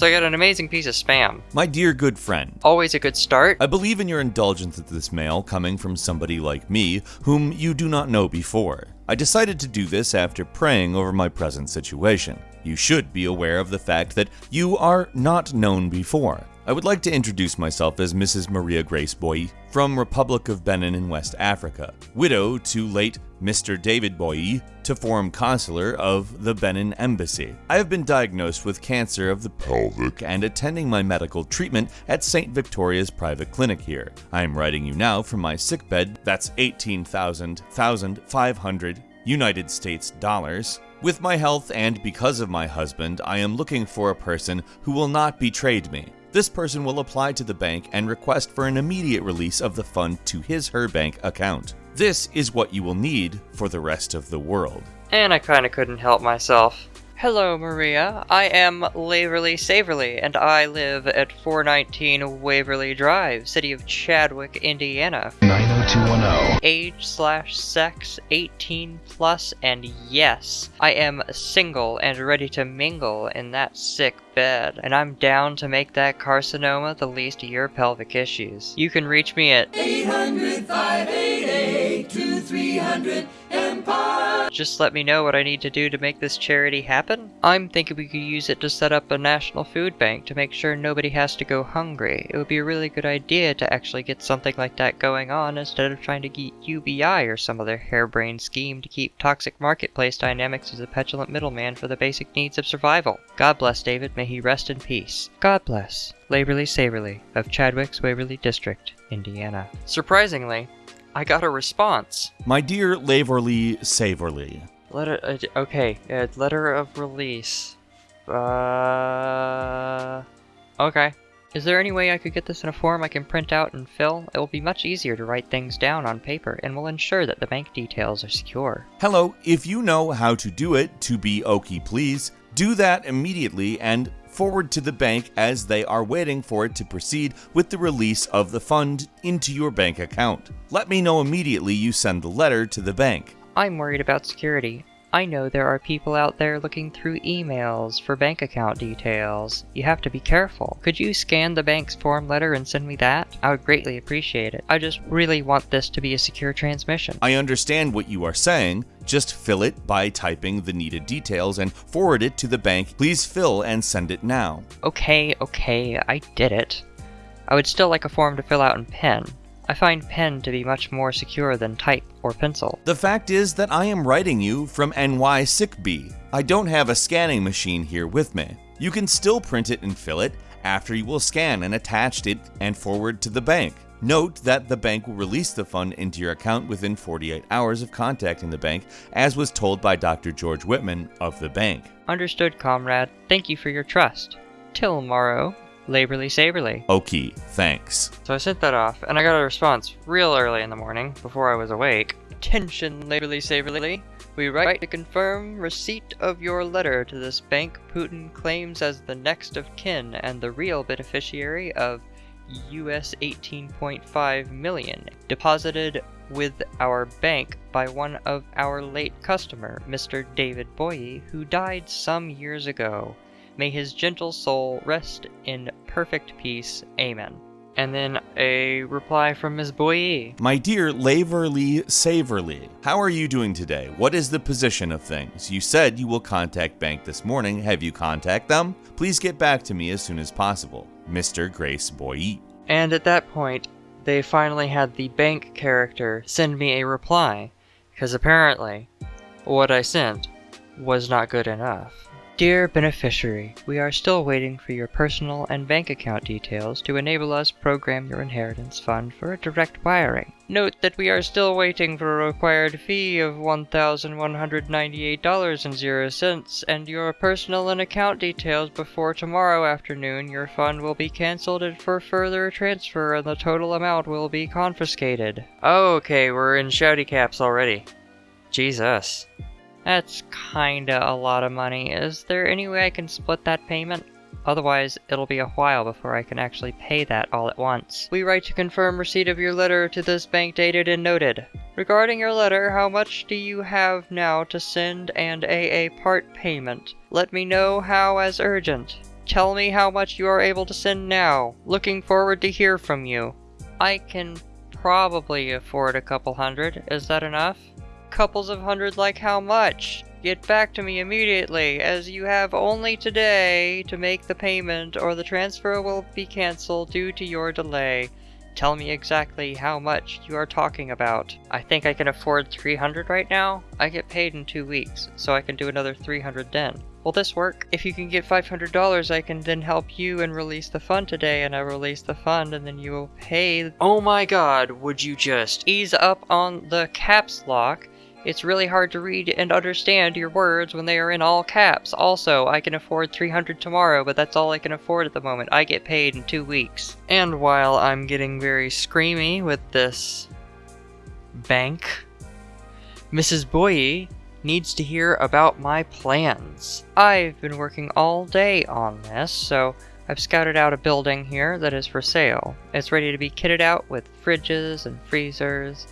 So I got an amazing piece of spam. My dear good friend, Always a good start. I believe in your indulgence of this mail coming from somebody like me, whom you do not know before. I decided to do this after praying over my present situation. You should be aware of the fact that you are not known before. I would like to introduce myself as Mrs. Maria Grace Boye from Republic of Benin in West Africa, widow to late Mr. David Boye, to form consular of the Benin Embassy. I have been diagnosed with cancer of the pelvic and attending my medical treatment at St. Victoria's private clinic here. I am writing you now from my sickbed, that's 18,500 United States dollars. With my health and because of my husband, I am looking for a person who will not betray me. This person will apply to the bank and request for an immediate release of the fund to his her bank account. This is what you will need for the rest of the world. And I kinda couldn't help myself. Hello, Maria. I am Laverly Saverly, and I live at 419 Waverly Drive, city of Chadwick, Indiana. 90210. Age slash sex 18 plus, and yes, I am single and ready to mingle in that sick bed, and I'm down to make that carcinoma the least of your pelvic issues. You can reach me at 800 588 2300 Empire. Just let me know what I need to do to make this charity happen. I'm thinking we could use it to set up a national food bank to make sure nobody has to go hungry. It would be a really good idea to actually get something like that going on instead of trying to get UBI or some other harebrained scheme to keep toxic marketplace dynamics as a petulant middleman for the basic needs of survival. God bless David, may he rest in peace. God bless. Laborly Saverly of Chadwick's Waverly District, Indiana. Surprisingly, I got a response. My dear Laverly Saverly, Letter. Uh, okay. Uh, letter of release. Uh. Okay. Is there any way I could get this in a form I can print out and fill? It will be much easier to write things down on paper and will ensure that the bank details are secure. Hello, if you know how to do it, to be okie please, do that immediately and forward to the bank as they are waiting for it to proceed with the release of the fund into your bank account. Let me know immediately you send the letter to the bank. I'm worried about security. I know there are people out there looking through emails for bank account details. You have to be careful. Could you scan the bank's form letter and send me that? I would greatly appreciate it. I just really want this to be a secure transmission. I understand what you are saying. Just fill it by typing the needed details and forward it to the bank. Please fill and send it now. Okay, okay, I did it. I would still like a form to fill out in pen. I find pen to be much more secure than type or pencil. The fact is that I am writing you from NY SickB. I don't have a scanning machine here with me. You can still print it and fill it after you will scan and attach it and forward to the bank. Note that the bank will release the fund into your account within 48 hours of contacting the bank, as was told by Dr. George Whitman of the bank. Understood, comrade. Thank you for your trust. Till morrow, Laborly Saberly. Okay, thanks. So I sent that off, and I got a response real early in the morning, before I was awake. Attention, Laborly Saberly. We write to confirm receipt of your letter to this bank Putin claims as the next of kin and the real beneficiary of US 18.5 million deposited with our bank by one of our late customer, Mr. David Boye, who died some years ago. May his gentle soul rest in perfect peace. Amen. And then a reply from Ms. Boye. My dear Laverly Saverly, how are you doing today? What is the position of things? You said you will contact bank this morning. Have you contact them? Please get back to me as soon as possible. Mr. Grace Boye. And at that point, they finally had the bank character send me a reply, because apparently, what I sent was not good enough. Dear beneficiary, we are still waiting for your personal and bank account details to enable us program your inheritance fund for a direct wiring. Note that we are still waiting for a required fee of $1,198.00 and your personal and account details before tomorrow afternoon your fund will be cancelled and for further transfer and the total amount will be confiscated. Okay, we're in shouty caps already. Jesus. That's kinda a lot of money. Is there any way I can split that payment? Otherwise, it'll be a while before I can actually pay that all at once. We write to confirm receipt of your letter to this bank dated and noted. Regarding your letter, how much do you have now to send and AA part payment? Let me know how as urgent. Tell me how much you are able to send now. Looking forward to hear from you. I can probably afford a couple hundred. Is that enough? Couples of hundred like how much? Get back to me immediately, as you have only today to make the payment or the transfer will be cancelled due to your delay. Tell me exactly how much you are talking about. I think I can afford 300 right now. I get paid in two weeks, so I can do another 300 then. Will this work? If you can get $500, I can then help you and release the fund today, and I release the fund, and then you will pay. Oh my god, would you just ease up on the caps lock? It's really hard to read and understand your words when they are in all caps. Also, I can afford 300 tomorrow, but that's all I can afford at the moment. I get paid in two weeks. And while I'm getting very screamy with this bank, Mrs. Boye needs to hear about my plans. I've been working all day on this, so I've scouted out a building here that is for sale. It's ready to be kitted out with fridges and freezers,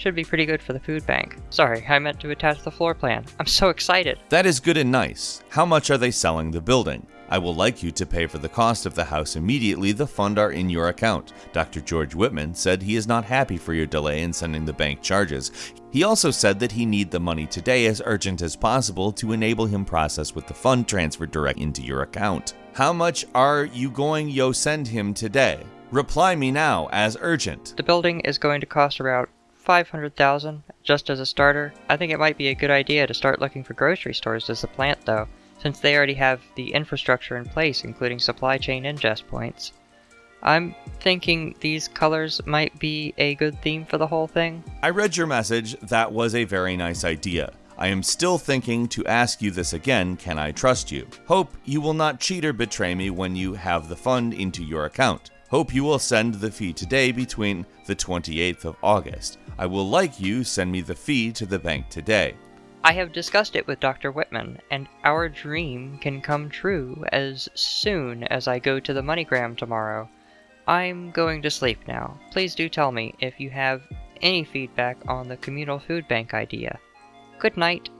should be pretty good for the food bank. Sorry, I meant to attach the floor plan. I'm so excited. That is good and nice. How much are they selling the building? I will like you to pay for the cost of the house immediately the fund are in your account. Dr. George Whitman said he is not happy for your delay in sending the bank charges. He also said that he need the money today as urgent as possible to enable him process with the fund transfer direct into your account. How much are you going yo send him today? Reply me now as urgent. The building is going to cost around 500,000 just as a starter. I think it might be a good idea to start looking for grocery stores as a plant though, since they already have the infrastructure in place including supply chain ingest points. I'm thinking these colors might be a good theme for the whole thing. I read your message. That was a very nice idea. I am still thinking to ask you this again can I trust you? Hope you will not cheat or betray me when you have the fund into your account. Hope you will send the fee today between the 28th of August. I will like you send me the fee to the bank today. I have discussed it with Dr. Whitman, and our dream can come true as soon as I go to the MoneyGram tomorrow. I'm going to sleep now. Please do tell me if you have any feedback on the communal food bank idea. Good night,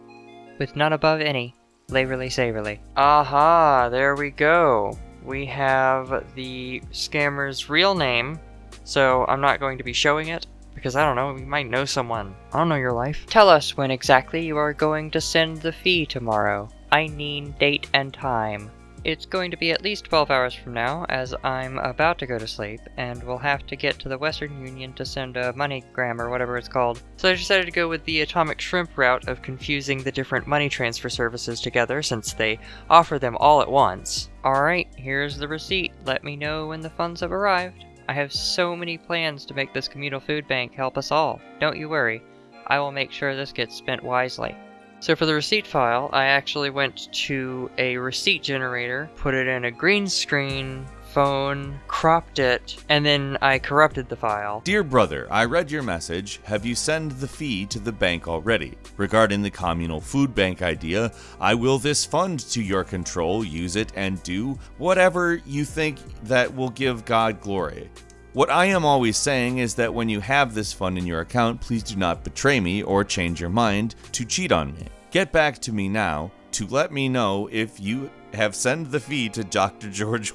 with none above any. Laverly Saverly. Aha, there we go. We have the scammer's real name, so I'm not going to be showing it. Because I don't know, we might know someone. I don't know your life. Tell us when exactly you are going to send the fee tomorrow. I need date and time. It's going to be at least 12 hours from now, as I'm about to go to sleep, and we'll have to get to the Western Union to send a MoneyGram or whatever it's called. So I decided to go with the Atomic Shrimp route of confusing the different money transfer services together since they offer them all at once. Alright, here's the receipt. Let me know when the funds have arrived. I have so many plans to make this communal food bank help us all. Don't you worry. I will make sure this gets spent wisely. So for the receipt file, I actually went to a receipt generator, put it in a green screen phone, cropped it, and then I corrupted the file. Dear brother, I read your message. Have you sent the fee to the bank already? Regarding the communal food bank idea, I will this fund to your control, use it, and do whatever you think that will give God glory. What I am always saying is that when you have this fund in your account, please do not betray me or change your mind to cheat on me. Get back to me now to let me know if you have sent the fee to Dr. George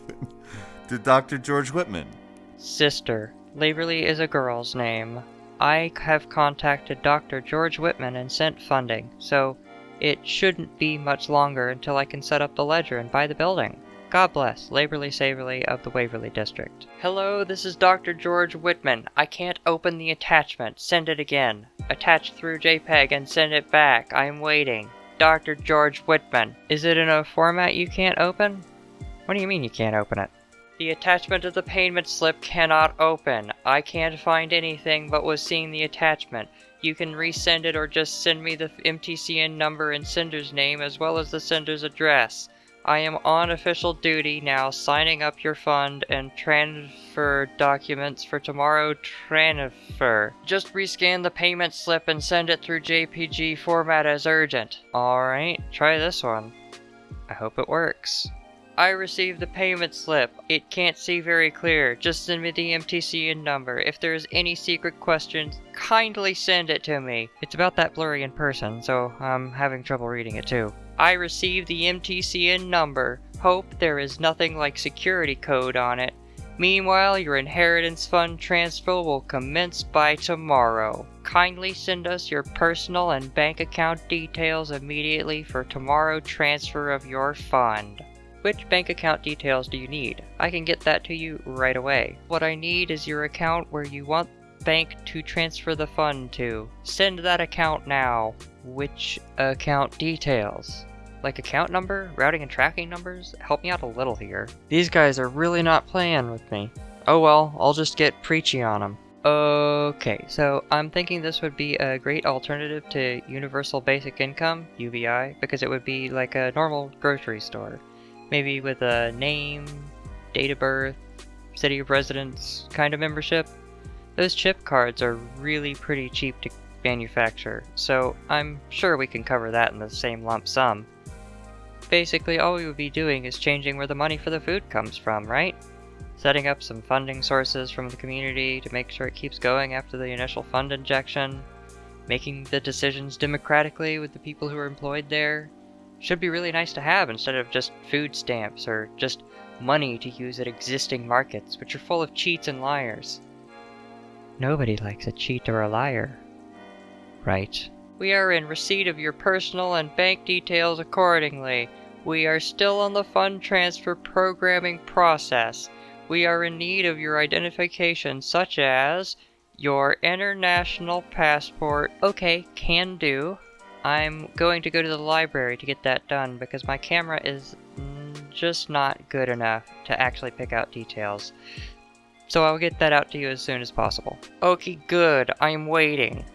to Dr. George Whitman. Sister. Laverly is a girl's name. I have contacted Dr. George Whitman and sent funding, so it shouldn't be much longer until I can set up the ledger and buy the building. God bless, Laverly Saverly of the Waverly District. Hello, this is Dr. George Whitman. I can't open the attachment. Send it again. Attach through JPEG and send it back. I am waiting. Dr. George Whitman. Is it in a format you can't open? What do you mean you can't open it? The attachment of the payment slip cannot open. I can't find anything but was seeing the attachment. You can resend it or just send me the MTCN number and sender's name as well as the sender's address. I am on official duty now signing up your fund and transfer documents for tomorrow transfer. Just rescan the payment slip and send it through JPG format as urgent. Alright, try this one. I hope it works. I received the payment slip. It can't see very clear. Just send me the MTCN number. If there's any secret questions, kindly send it to me. It's about that blurry in person, so I'm having trouble reading it too. I received the MTCN number. Hope there is nothing like security code on it. Meanwhile, your inheritance fund transfer will commence by tomorrow. Kindly send us your personal and bank account details immediately for tomorrow transfer of your fund. Which bank account details do you need? I can get that to you right away. What I need is your account where you want bank to transfer the fund to. Send that account now. Which account details? Like account number, routing and tracking numbers? Help me out a little here. These guys are really not playing with me. Oh well, I'll just get preachy on them. Okay, so I'm thinking this would be a great alternative to Universal Basic Income, UBI, because it would be like a normal grocery store. Maybe with a name, date of birth, city of residence kind of membership. Those chip cards are really pretty cheap to manufacture, so I'm sure we can cover that in the same lump sum. Basically, all we would be doing is changing where the money for the food comes from, right? setting up some funding sources from the community to make sure it keeps going after the initial fund injection, making the decisions democratically with the people who are employed there. Should be really nice to have instead of just food stamps or just money to use at existing markets, which are full of cheats and liars. Nobody likes a cheat or a liar. Right. We are in receipt of your personal and bank details accordingly. We are still on the fund transfer programming process we are in need of your identification, such as your international passport. Okay, can do. I'm going to go to the library to get that done because my camera is just not good enough to actually pick out details. So I'll get that out to you as soon as possible. Okay, good. I'm waiting.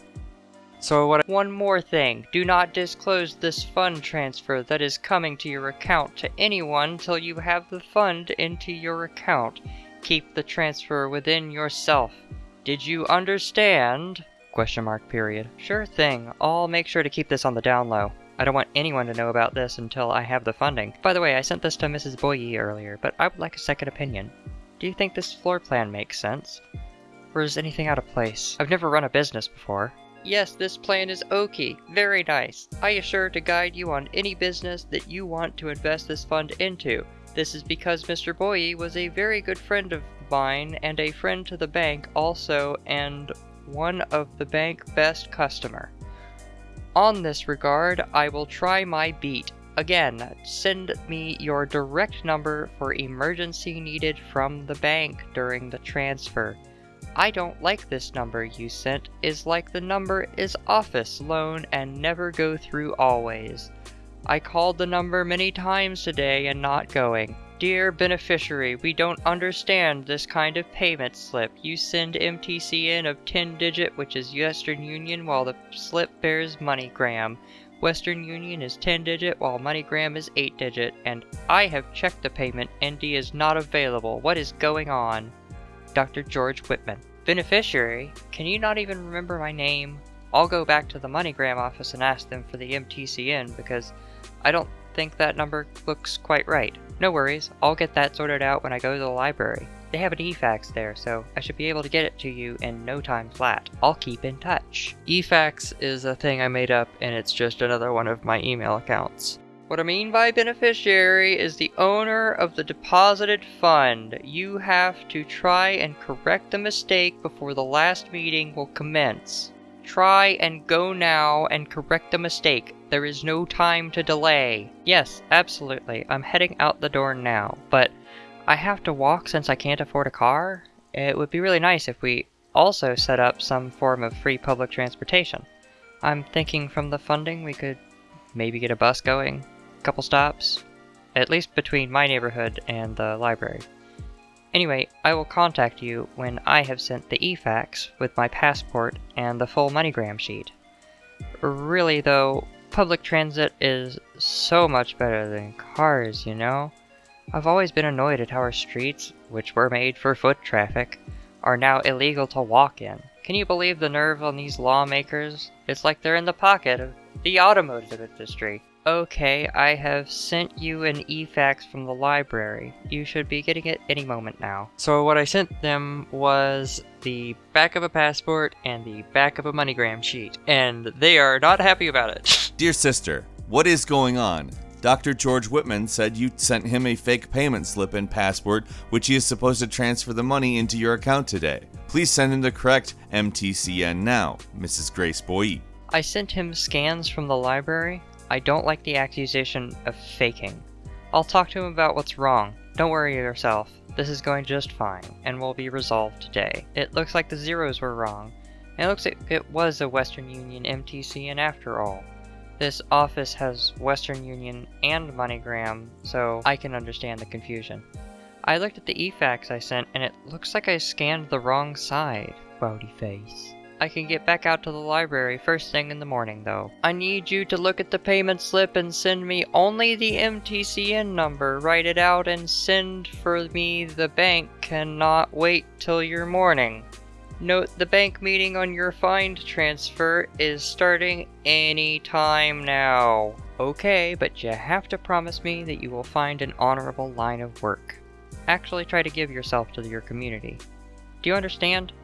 So what one more thing, do not disclose this fund transfer that is coming to your account to anyone till you have the fund into your account. Keep the transfer within yourself. Did you understand? Question mark period. Sure thing. I'll make sure to keep this on the down low. I don't want anyone to know about this until I have the funding. By the way, I sent this to Mrs. Boye earlier, but I would like a second opinion. Do you think this floor plan makes sense? Or is anything out of place? I've never run a business before. Yes, this plan is okay. Very nice. I assure to guide you on any business that you want to invest this fund into. This is because Mr. Boye was a very good friend of mine and a friend to the bank also and one of the bank best customer. On this regard, I will try my beat. Again, send me your direct number for emergency needed from the bank during the transfer. I don't like this number you sent is like the number is office loan and never go through always. I called the number many times today and not going. Dear beneficiary, we don't understand this kind of payment slip. You send MTCN of 10 digit, which is Western Union, while the slip bears MoneyGram. Western Union is 10 digit, while MoneyGram is 8 digit, and I have checked the payment. ND is not available. What is going on? Dr. George Whitman. Beneficiary? Can you not even remember my name? I'll go back to the MoneyGram office and ask them for the MTCN because I don't think that number looks quite right. No worries, I'll get that sorted out when I go to the library. They have an eFax there, so I should be able to get it to you in no time flat. I'll keep in touch. eFax is a thing I made up and it's just another one of my email accounts. What I mean by beneficiary is the owner of the deposited fund. You have to try and correct the mistake before the last meeting will commence. Try and go now and correct the mistake. There is no time to delay. Yes, absolutely. I'm heading out the door now, but I have to walk since I can't afford a car. It would be really nice if we also set up some form of free public transportation. I'm thinking from the funding we could maybe get a bus going, a couple stops, at least between my neighborhood and the library. Anyway, I will contact you when I have sent the e-fax with my passport and the full MoneyGram sheet. Really though, public transit is so much better than cars, you know? I've always been annoyed at how our streets, which were made for foot traffic, are now illegal to walk in. Can you believe the nerve on these lawmakers? It's like they're in the pocket of the automotive industry. Okay, I have sent you an e-fax from the library. You should be getting it any moment now. So what I sent them was the back of a passport and the back of a MoneyGram sheet, and they are not happy about it. Dear sister, what is going on? Dr. George Whitman said you sent him a fake payment slip and passport, which he is supposed to transfer the money into your account today. Please send him the correct MTCN now, Mrs. Grace Boye. I sent him scans from the library. I don't like the accusation of faking. I'll talk to him about what's wrong. Don't worry yourself. This is going just fine, and will be resolved today. It looks like the zeros were wrong. It looks like it was a Western Union MTC and after all. This office has Western Union and MoneyGram, so I can understand the confusion. I looked at the eFax I sent, and it looks like I scanned the wrong side, Rowdy face. I can get back out to the library first thing in the morning, though. I need you to look at the payment slip and send me only the MTCN number. Write it out and send for me. The bank cannot wait till your morning. Note the bank meeting on your find transfer is starting any time now. Okay, but you have to promise me that you will find an honorable line of work. Actually try to give yourself to your community. Do you understand?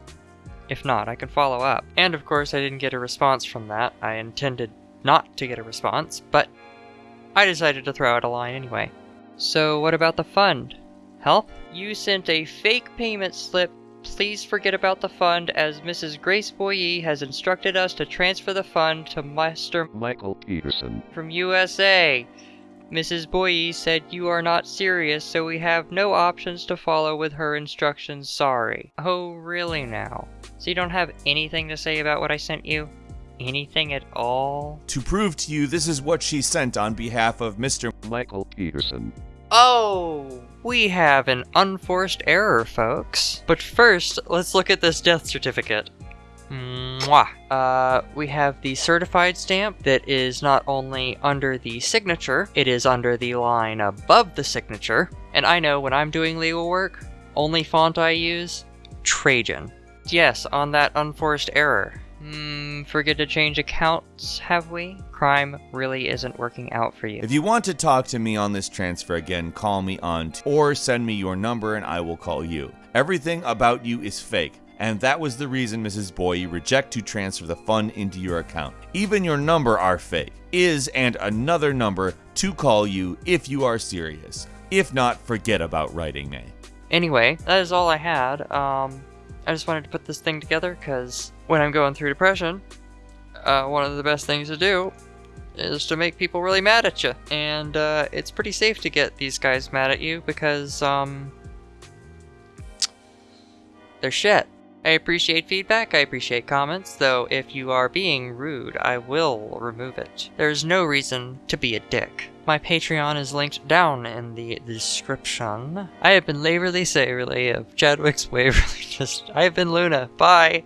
If not, I can follow up. And of course, I didn't get a response from that. I intended not to get a response, but I decided to throw out a line anyway. So, what about the fund? Help? You sent a fake payment slip. Please forget about the fund as Mrs. Grace Boye has instructed us to transfer the fund to Mr. Michael Peterson. from USA. Mrs. Boye said you are not serious, so we have no options to follow with her instructions. Sorry. Oh, really now? So you don't have anything to say about what I sent you? Anything at all? To prove to you this is what she sent on behalf of Mr. Michael Peterson. Oh! We have an unforced error, folks. But first, let's look at this death certificate. Mwah. Uh, we have the certified stamp that is not only under the signature, it is under the line above the signature. And I know when I'm doing legal work, only font I use, Trajan. Yes, on that unforced error. Hmm, forget to change accounts, have we? Crime really isn't working out for you. If you want to talk to me on this transfer again, call me on or send me your number and I will call you. Everything about you is fake. And that was the reason Mrs. Boye reject to transfer the fund into your account. Even your number are fake. Is and another number to call you if you are serious. If not, forget about writing me. Anyway, that is all I had. Um, I just wanted to put this thing together because when I'm going through depression, uh, one of the best things to do is to make people really mad at you. And uh, it's pretty safe to get these guys mad at you because um, they're shit. I appreciate feedback, I appreciate comments, though if you are being rude, I will remove it. There's no reason to be a dick. My Patreon is linked down in the description. I have been Laverly Saverly of Chadwick's Waverly. Just, I have been Luna. Bye!